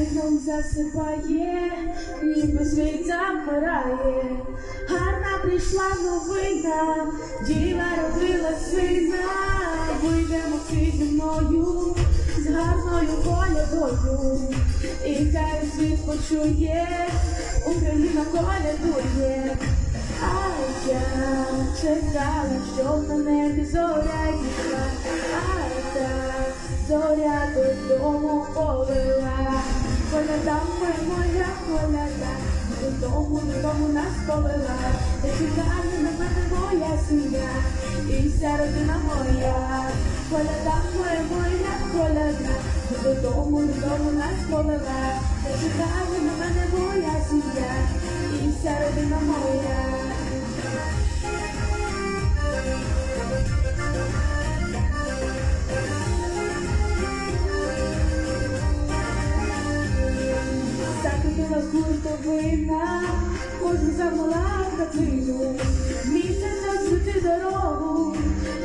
Вікном засипає, ніби світ замирає, гарна прийшла новина, діва родила сина, вийдемо всі зі мною, з гарною колядою, і хай світ почує Porque I can't check out and show the já Zodiac I can't Zodiac with no more over Quando dá um boi molhar, molhar Eu tomo, eu tomo nas cobras lá. Esse cara não vai ter molhar assim E será que não molhar Quando dá um boi molhar, molhar Eu tomo, eu tomo nas cobras lá. Esse cara вся родина моя. Закрутила хуртовина, кожен замала хатину, місяць освіти дорогу,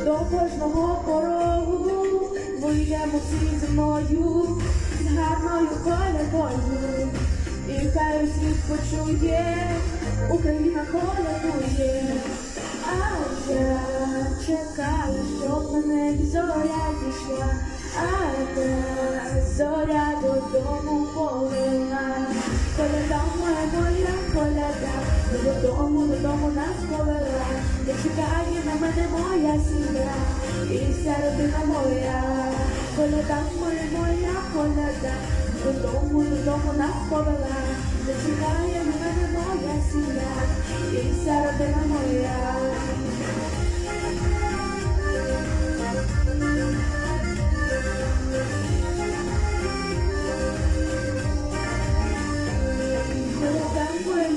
до кожного порогу, вийдемо всі зі мною, з гарною колядою, і хай світ почує, Україна колядує, а я чекаю, щоб небі зоря зійшла, а та зоря додому повела. Коляда моя, моя коляда, додому, додому нас повела. Не чекає на мене моя сім'я, і вся родина моя. Коляда моя, моя коляда, Belong with the love on that for the land The Chikaya and the Nagaya see that Inside of the Namoya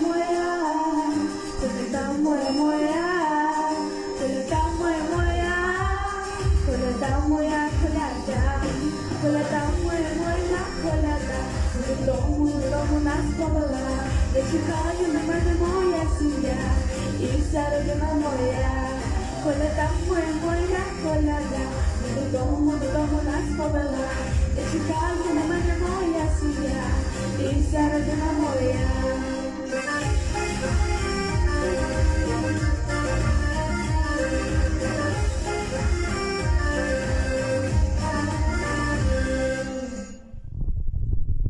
Muera, muera, muera pares pra balar Deixa cair é mar de moia suya Y sale de una moya Coleta fue buena colada Mundo, mundo, mundo, nas pra balar Deixa cair